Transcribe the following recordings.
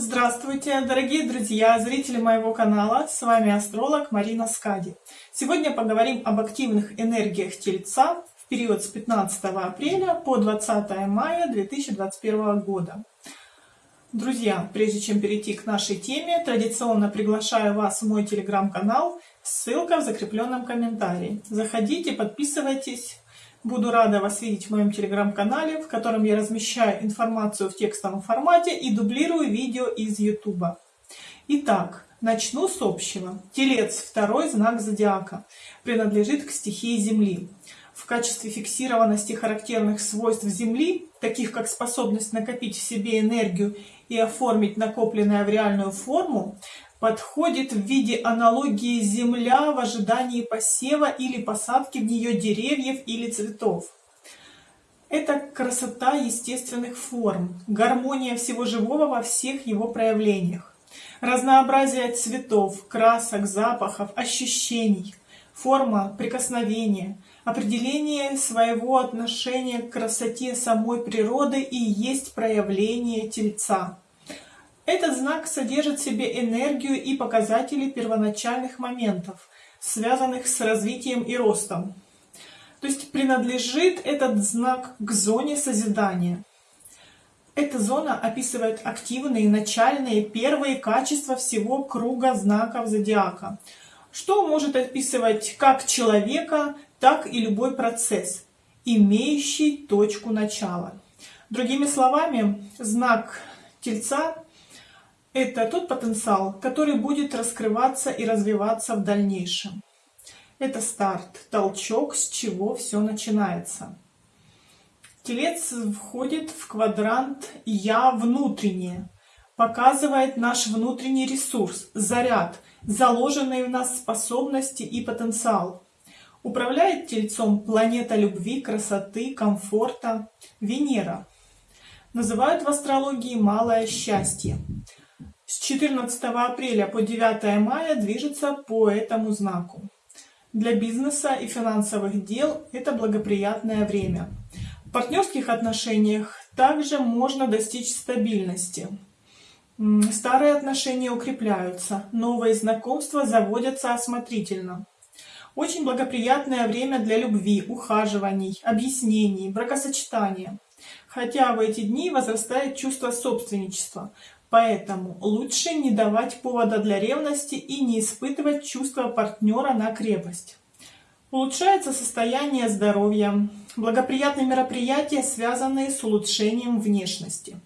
Здравствуйте, дорогие друзья, зрители моего канала, с вами астролог Марина Скади. Сегодня поговорим об активных энергиях Тельца в период с 15 апреля по 20 мая 2021 года. Друзья, прежде чем перейти к нашей теме, традиционно приглашаю вас в мой телеграм-канал, ссылка в закрепленном комментарии. Заходите, подписывайтесь, Буду рада вас видеть в моем телеграм-канале, в котором я размещаю информацию в текстовом формате и дублирую видео из YouTube. Итак, начну с общего. Телец, второй знак зодиака, принадлежит к стихии Земли. В качестве фиксированности характерных свойств Земли, таких как способность накопить в себе энергию и оформить накопленное в реальную форму, подходит в виде аналогии земля в ожидании посева или посадки в нее деревьев или цветов. Это красота естественных форм, гармония всего живого во всех его проявлениях, разнообразие цветов, красок, запахов, ощущений, форма прикосновения, определение своего отношения к красоте самой природы и есть проявление тельца. Этот знак содержит в себе энергию и показатели первоначальных моментов, связанных с развитием и ростом. То есть принадлежит этот знак к зоне созидания. Эта зона описывает активные, начальные, первые качества всего круга знаков зодиака, что может описывать как человека, так и любой процесс, имеющий точку начала. Другими словами, знак Тельца это тот потенциал, который будет раскрываться и развиваться в дальнейшем. Это старт, толчок, с чего все начинается. Телец входит в квадрант «Я внутреннее», показывает наш внутренний ресурс, заряд, заложенные в нас способности и потенциал. Управляет Тельцом планета любви, красоты, комфорта, Венера. Называют в астрологии «малое счастье». С 14 апреля по 9 мая движется по этому знаку. Для бизнеса и финансовых дел это благоприятное время. В партнерских отношениях также можно достичь стабильности. Старые отношения укрепляются, новые знакомства заводятся осмотрительно. Очень благоприятное время для любви, ухаживаний, объяснений, бракосочетания. Хотя в эти дни возрастает чувство собственничества, Поэтому лучше не давать повода для ревности и не испытывать чувства партнера на крепость. Улучшается состояние здоровья, благоприятные мероприятия, связанные с улучшением внешности.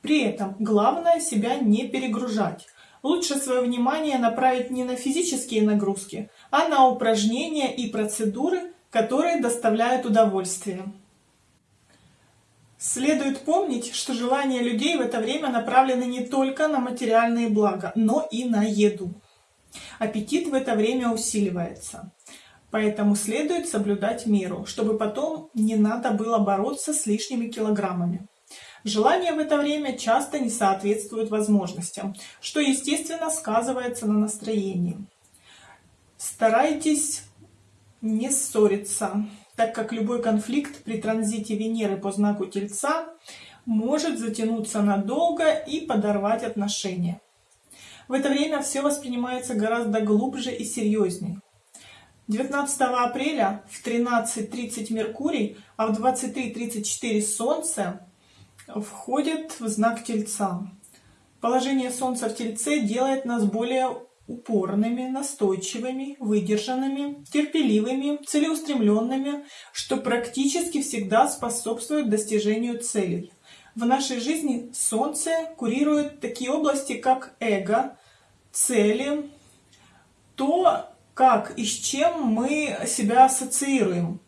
При этом главное себя не перегружать. Лучше свое внимание направить не на физические нагрузки, а на упражнения и процедуры, которые доставляют удовольствие. Следует помнить, что желания людей в это время направлены не только на материальные блага, но и на еду. Аппетит в это время усиливается. Поэтому следует соблюдать меру, чтобы потом не надо было бороться с лишними килограммами. Желания в это время часто не соответствуют возможностям, что естественно сказывается на настроении. Старайтесь не ссориться, так как любой конфликт при транзите Венеры по знаку Тельца может затянуться надолго и подорвать отношения. В это время все воспринимается гораздо глубже и серьезнее. 19 апреля в 13.30 Меркурий, а в 23.34 Солнце входит в знак Тельца. Положение Солнца в Тельце делает нас более упорными, настойчивыми, выдержанными, терпеливыми, целеустремленными, что практически всегда способствует достижению целей. В нашей жизни Солнце курирует такие области, как эго, цели, то, как и с чем мы себя ассоциируем,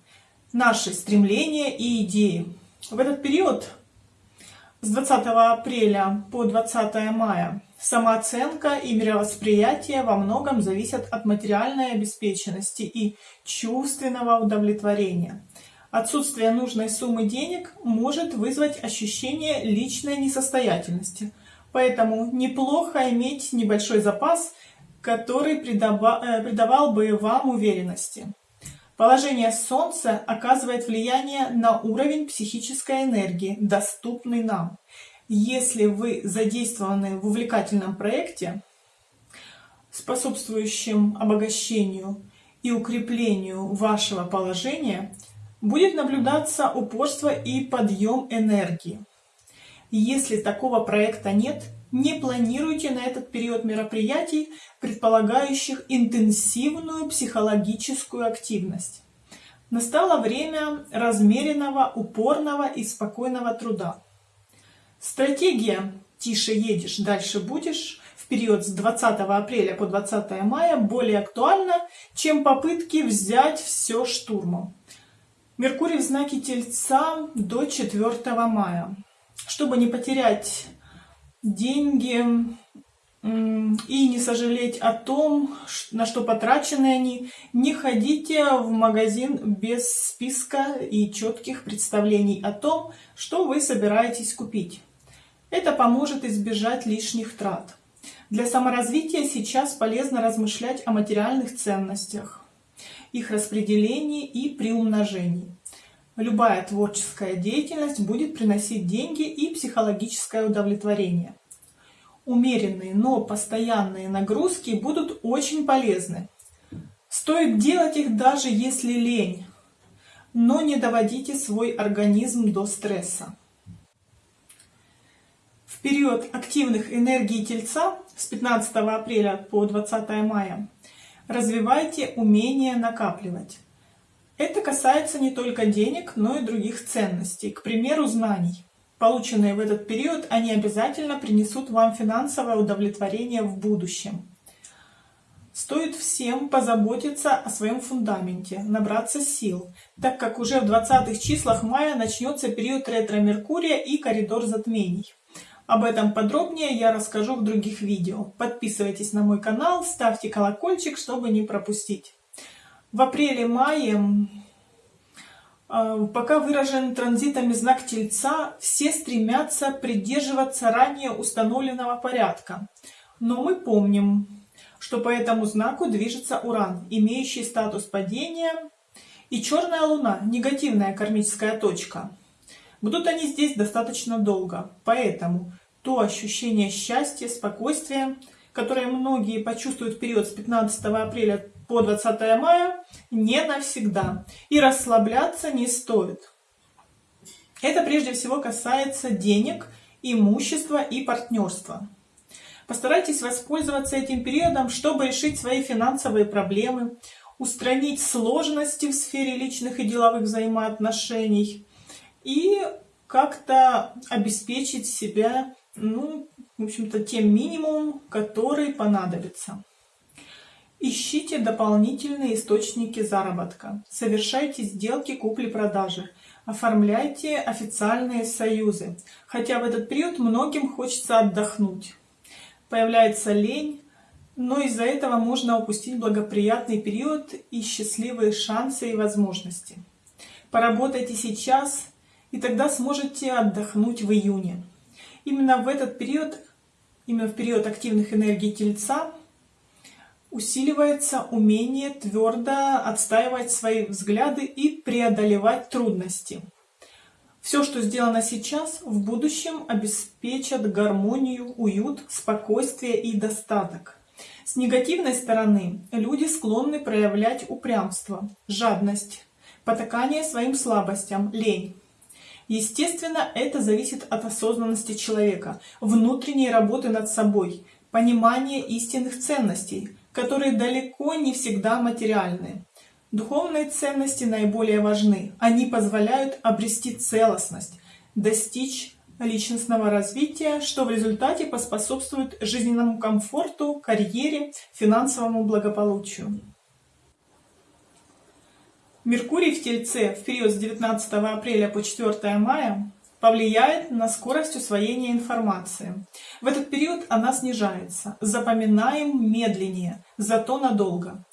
наши стремления и идеи. В этот период с 20 апреля по 20 мая Самооценка и мировосприятие во многом зависят от материальной обеспеченности и чувственного удовлетворения. Отсутствие нужной суммы денег может вызвать ощущение личной несостоятельности. Поэтому неплохо иметь небольшой запас, который э, придавал бы вам уверенности. Положение Солнца оказывает влияние на уровень психической энергии, доступный нам. Если вы задействованы в увлекательном проекте, способствующем обогащению и укреплению вашего положения, будет наблюдаться упорство и подъем энергии. Если такого проекта нет, не планируйте на этот период мероприятий, предполагающих интенсивную психологическую активность. Настало время размеренного, упорного и спокойного труда. Стратегия «тише едешь, дальше будешь» в период с 20 апреля по 20 мая более актуальна, чем попытки взять все штурмом. Меркурий в знаке Тельца до 4 мая. Чтобы не потерять деньги и не сожалеть о том, на что потрачены они, не ходите в магазин без списка и четких представлений о том, что вы собираетесь купить. Это поможет избежать лишних трат. Для саморазвития сейчас полезно размышлять о материальных ценностях, их распределении и приумножении. Любая творческая деятельность будет приносить деньги и психологическое удовлетворение. Умеренные, но постоянные нагрузки будут очень полезны. Стоит делать их даже если лень, но не доводите свой организм до стресса. Период активных энергий Тельца с 15 апреля по 20 мая развивайте умение накапливать. Это касается не только денег, но и других ценностей, к примеру, знаний. Полученные в этот период, они обязательно принесут вам финансовое удовлетворение в будущем. Стоит всем позаботиться о своем фундаменте, набраться сил, так как уже в 20-х числах мая начнется период ретро-меркурия и коридор затмений. Об этом подробнее я расскажу в других видео. Подписывайтесь на мой канал, ставьте колокольчик, чтобы не пропустить. В апреле-мае, а, пока выражен транзитами знак Тельца, все стремятся придерживаться ранее установленного порядка. Но мы помним, что по этому знаку движется Уран, имеющий статус падения, и черная Луна, негативная кармическая точка. Будут они здесь достаточно долго, поэтому то ощущение счастья, спокойствия, которое многие почувствуют в период с 15 апреля по 20 мая не навсегда. И расслабляться не стоит. Это прежде всего касается денег, имущества и партнерства. Постарайтесь воспользоваться этим периодом, чтобы решить свои финансовые проблемы, устранить сложности в сфере личных и деловых взаимоотношений и как-то обеспечить себя, ну, в общем-то, тем минимумом, который понадобится. Ищите дополнительные источники заработка. Совершайте сделки купли-продажи. Оформляйте официальные союзы. Хотя в этот период многим хочется отдохнуть. Появляется лень, но из-за этого можно упустить благоприятный период и счастливые шансы и возможности. Поработайте сейчас, и тогда сможете отдохнуть в июне. Именно в этот период, именно в период активных энергий Тельца, усиливается умение твердо отстаивать свои взгляды и преодолевать трудности. Все, что сделано сейчас, в будущем обеспечат гармонию, уют, спокойствие и достаток. С негативной стороны люди склонны проявлять упрямство, жадность, потакание своим слабостям, лень. Естественно, это зависит от осознанности человека, внутренней работы над собой, понимания истинных ценностей, которые далеко не всегда материальны. Духовные ценности наиболее важны. Они позволяют обрести целостность, достичь личностного развития, что в результате поспособствует жизненному комфорту, карьере, финансовому благополучию. Меркурий в Тельце в период с 19 апреля по 4 мая повлияет на скорость усвоения информации. В этот период она снижается. Запоминаем медленнее, зато надолго.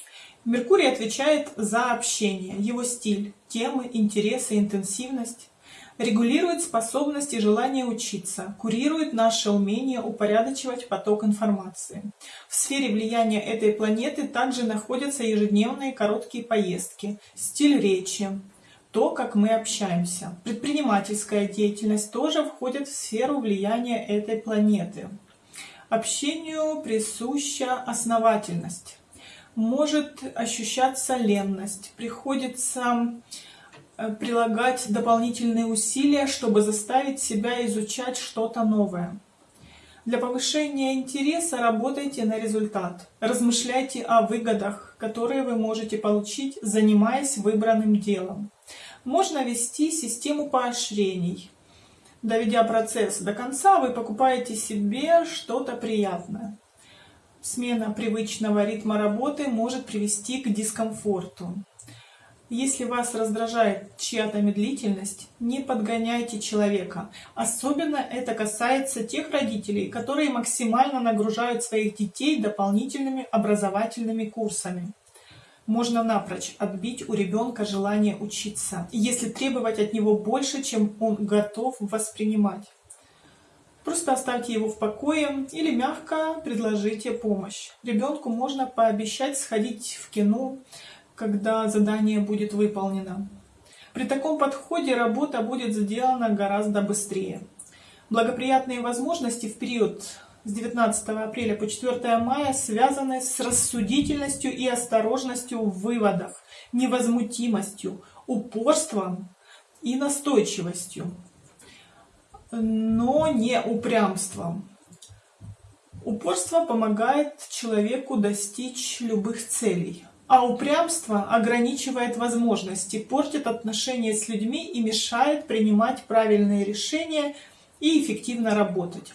Меркурий отвечает за общение, его стиль, темы, интересы, интенсивность. Регулирует способность и желание учиться, курирует наше умение упорядочивать поток информации. В сфере влияния этой планеты также находятся ежедневные короткие поездки, стиль речи, то, как мы общаемся. Предпринимательская деятельность тоже входит в сферу влияния этой планеты. Общению присуща основательность. Может ощущаться ленность, приходится прилагать дополнительные усилия, чтобы заставить себя изучать что-то новое. Для повышения интереса работайте на результат. Размышляйте о выгодах, которые вы можете получить, занимаясь выбранным делом. Можно вести систему поощрений. Доведя процесс до конца, вы покупаете себе что-то приятное. Смена привычного ритма работы может привести к дискомфорту. Если вас раздражает чья-то медлительность, не подгоняйте человека. Особенно это касается тех родителей, которые максимально нагружают своих детей дополнительными образовательными курсами. Можно напрочь отбить у ребенка желание учиться, если требовать от него больше, чем он готов воспринимать. Просто оставьте его в покое или мягко предложите помощь. Ребенку можно пообещать сходить в кино, когда задание будет выполнено. При таком подходе работа будет сделана гораздо быстрее. Благоприятные возможности в период с 19 апреля по 4 мая связаны с рассудительностью и осторожностью в выводах, невозмутимостью, упорством и настойчивостью, но не упрямством. Упорство помогает человеку достичь любых целей. А упрямство ограничивает возможности, портит отношения с людьми и мешает принимать правильные решения и эффективно работать.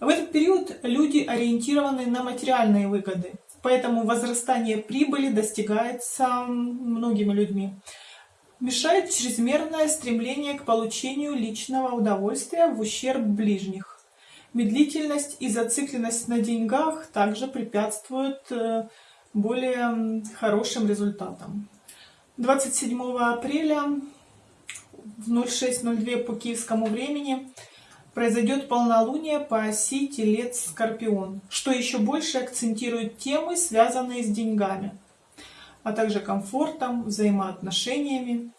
В этот период люди ориентированы на материальные выгоды, поэтому возрастание прибыли достигается многими людьми. Мешает чрезмерное стремление к получению личного удовольствия в ущерб ближних. Медлительность и зацикленность на деньгах также препятствуют э, более хорошим результатом. 27 апреля в 06.02 по киевскому времени произойдет полнолуние по оси Телец-Скорпион, что еще больше акцентирует темы, связанные с деньгами, а также комфортом, взаимоотношениями.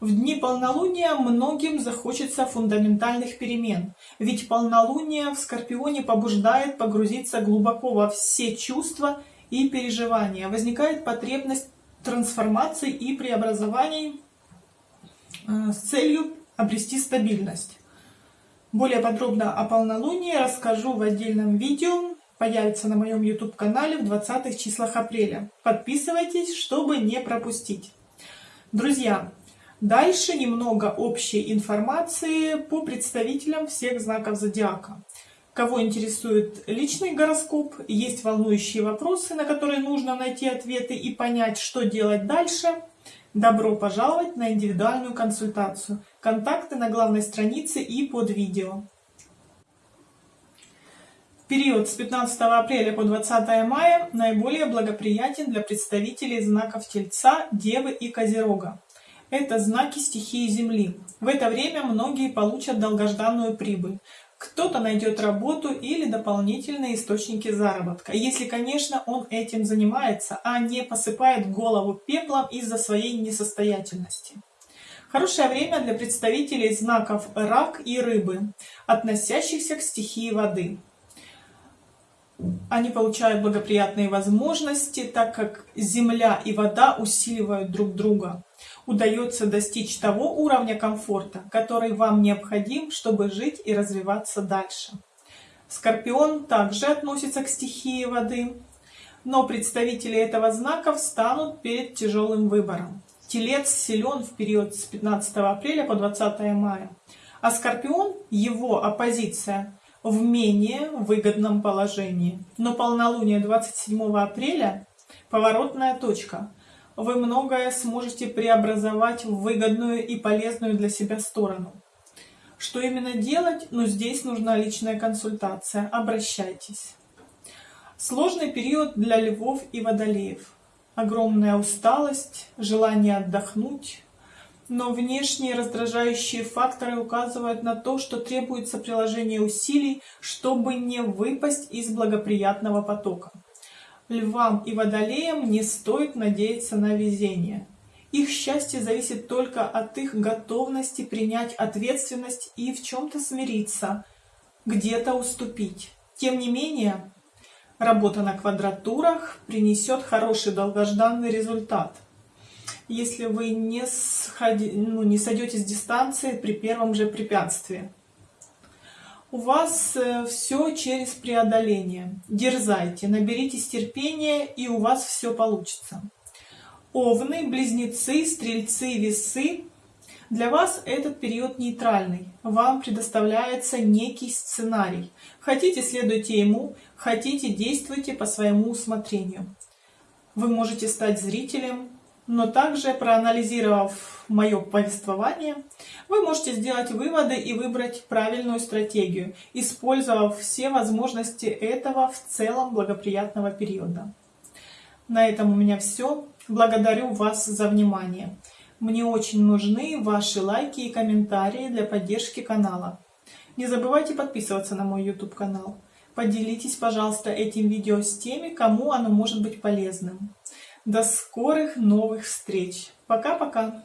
В дни полнолуния многим захочется фундаментальных перемен, ведь полнолуние в Скорпионе побуждает погрузиться глубоко во все чувства и переживания. Возникает потребность трансформации и преобразований э, с целью обрести стабильность. Более подробно о полнолунии расскажу в отдельном видео, появится на моем YouTube-канале в 20 числах апреля. Подписывайтесь, чтобы не пропустить. Друзья, дальше немного общей информации по представителям всех знаков зодиака. Кого интересует личный гороскоп, есть волнующие вопросы, на которые нужно найти ответы и понять, что делать дальше, добро пожаловать на индивидуальную консультацию. Контакты на главной странице и под видео. Период с 15 апреля по 20 мая наиболее благоприятен для представителей знаков Тельца, Девы и Козерога. Это знаки стихии Земли. В это время многие получат долгожданную прибыль. Кто-то найдет работу или дополнительные источники заработка, если, конечно, он этим занимается, а не посыпает голову пеплом из-за своей несостоятельности. Хорошее время для представителей знаков рак и рыбы, относящихся к стихии воды. Они получают благоприятные возможности, так как земля и вода усиливают друг друга удается достичь того уровня комфорта, который вам необходим, чтобы жить и развиваться дальше. Скорпион также относится к стихии воды, но представители этого знака встанут перед тяжелым выбором. Телец силен в период с 15 апреля по 20 мая, а Скорпион, его оппозиция, в менее выгодном положении. Но полнолуние 27 апреля – поворотная точка вы многое сможете преобразовать в выгодную и полезную для себя сторону. Что именно делать? Ну, здесь нужна личная консультация. Обращайтесь. Сложный период для львов и водолеев. Огромная усталость, желание отдохнуть. Но внешние раздражающие факторы указывают на то, что требуется приложение усилий, чтобы не выпасть из благоприятного потока. Львам и водолеям не стоит надеяться на везение. Их счастье зависит только от их готовности принять ответственность и в чем-то смириться, где-то уступить. Тем не менее, работа на квадратурах принесет хороший долгожданный результат, если вы не, сходи, ну, не сойдете с дистанции при первом же препятствии. У вас э, все через преодоление. Дерзайте, наберитесь терпения, и у вас все получится. Овны, близнецы, стрельцы, весы. Для вас этот период нейтральный. Вам предоставляется некий сценарий. Хотите, следуйте ему, хотите, действуйте по своему усмотрению. Вы можете стать зрителем, но также, проанализировав мое повествование, вы можете сделать выводы и выбрать правильную стратегию, использовав все возможности этого в целом благоприятного периода. На этом у меня все. Благодарю вас за внимание. Мне очень нужны ваши лайки и комментарии для поддержки канала. Не забывайте подписываться на мой YouTube канал. Поделитесь, пожалуйста, этим видео с теми, кому оно может быть полезным. До скорых новых встреч. Пока-пока.